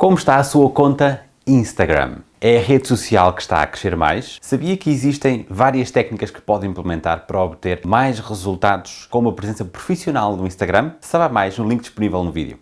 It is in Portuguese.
Como está a sua conta Instagram? É a rede social que está a crescer mais? Sabia que existem várias técnicas que pode implementar para obter mais resultados com uma presença profissional no Instagram? Saiba mais no link disponível no vídeo.